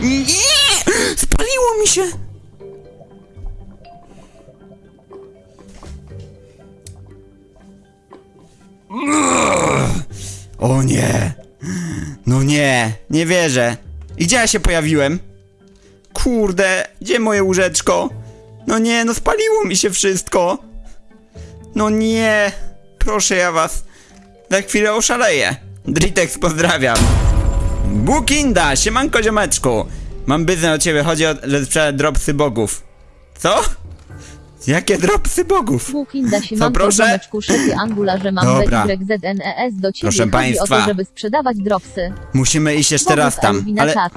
Nie! Spaliło mi się! O nie! No nie, nie wierzę. I gdzie ja się pojawiłem? Kurde, gdzie moje łóżeczko? No nie, no spaliło mi się wszystko. No nie, proszę ja was. Za chwilę oszaleję. Dritex pozdrawiam. Bukinda, siemanko ziomeczku. Mam biznes od ciebie, chodzi o, że dropsy bogów. Co? Jakie dropsy bogów? Łukinda Siemanko proszę? Domeczku Szefie Angularze mam Dobra. BYZNES do ciebie Proszę chodzi państwa. o to, żeby sprzedawać dropsy. Musimy iść jeszcze raz Bogów tam. Elwina Ale... czat.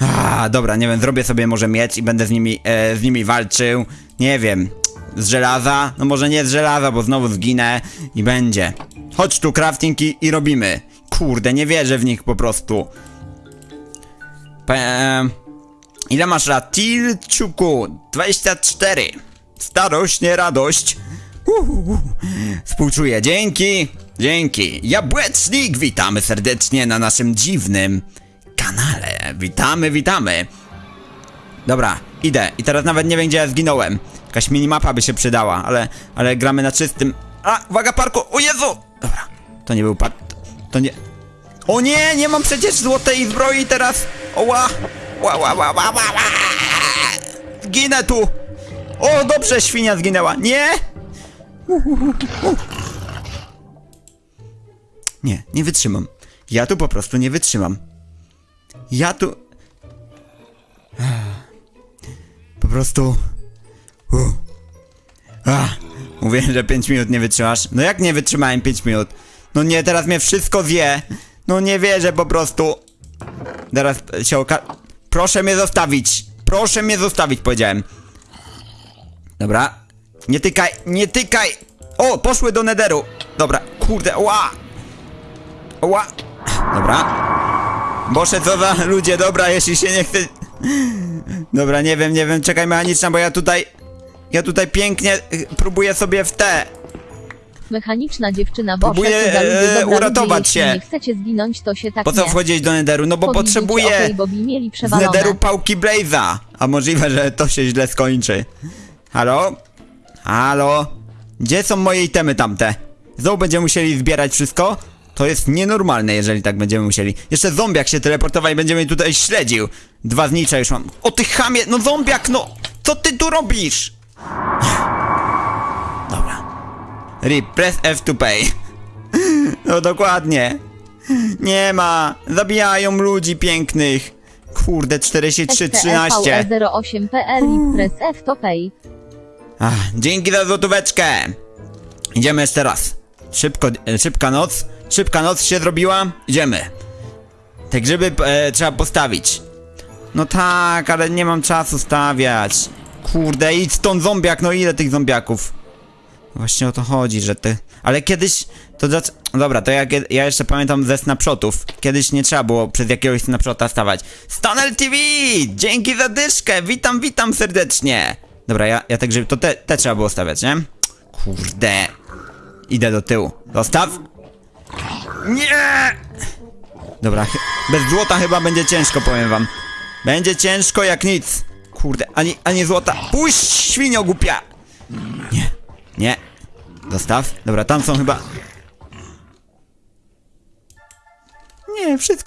A, dobra, nie wiem, zrobię sobie może miecz i będę z nimi, e, z nimi walczył. Nie wiem, z żelaza? No może nie z żelaza, bo znowu zginę i będzie. Chodź tu, crafting i, i robimy. Kurde, nie wierzę w nich po prostu. Pe ile masz lat? Tilciuku, 24. Starość, nie radość. Uhuhu. Współczuję, dzięki, dzięki. Jabłecznik, witamy serdecznie na naszym dziwnym kanale. Witamy, witamy. Dobra, idę. I teraz nawet nie wiem, gdzie ja zginąłem. Jakaś minimapa by się przydała, ale, ale gramy na czystym. A, uwaga, parku! O Jezu! Dobra, to nie był park. To nie. O nie, nie mam przecież złotej zbroi teraz! Oła! Ła, ła, ła, ła, ła. Zginę tu! O, dobrze, świnia zginęła. Nie! Nie, nie wytrzymam. Ja tu po prostu nie wytrzymam. Ja tu. Po prostu. Mówiłem, że 5 minut nie wytrzymasz. No jak nie wytrzymałem 5 minut? No nie, teraz mnie wszystko wie. No nie wierzę po prostu. Teraz się oka... Proszę mnie zostawić. Proszę mnie zostawić, powiedziałem. Dobra. Nie tykaj, nie tykaj. O, poszły do nederu. Dobra, kurde, ła. Ła. Dobra. Boże, co za ludzie, dobra, jeśli się nie chce... Dobra, nie wiem, nie wiem, czekaj mechaniczna, bo ja tutaj... Ja tutaj pięknie y, próbuję sobie w te... Mechaniczna dziewczyna Boże, Próbuję, e, dobra uratować ludzie, się. nie chcecie zginąć, to się tak Po co nie. wchodzić do nederu? No bo Powiedzieć, potrzebuję okej, mieli z przewalone. nederu pałki Blaze'a. A możliwe, że to się źle skończy. Halo? Halo? Gdzie są moje itemy tamte? Znowu będziemy musieli zbierać wszystko? To jest nienormalne, jeżeli tak będziemy musieli. Jeszcze zombiak się teleportował i będzie mnie tutaj śledził. Dwa znicze już mam. O ty chamie, no zombiak, no! Co ty tu robisz? Rip, press F to pay. No dokładnie. Nie ma. Zabijają ludzi pięknych. Kurde, 43, 13. 08pl i press F to pay. Ach, dzięki za złotóweczkę. Idziemy jeszcze raz. Szybko, e, szybka noc. Szybka noc się zrobiła. Idziemy. Te grzyby e, trzeba postawić. No tak, ale nie mam czasu stawiać. Kurde, idź stąd zombiak, no ile tych zombiaków? Właśnie o to chodzi, że ty... Ale kiedyś... To dlac- Dobra, to ja, ja jeszcze pamiętam ze snapshotów. Kiedyś nie trzeba było przez jakiegoś snapshota stawać. Stanel TV! Dzięki za dyszkę! Witam, witam serdecznie! Dobra, ja, ja te grzyby... To te, te trzeba było stawiać, nie? Kurde. Idę do tyłu. Zostaw! Nie! Dobra, bez złota chyba będzie ciężko, powiem wam. Będzie ciężko jak nic. Kurde, ani, ani złota. Puść, świnio głupia! Nie, nie. Dostaw. Dobra, tam są chyba... Nie, wszystko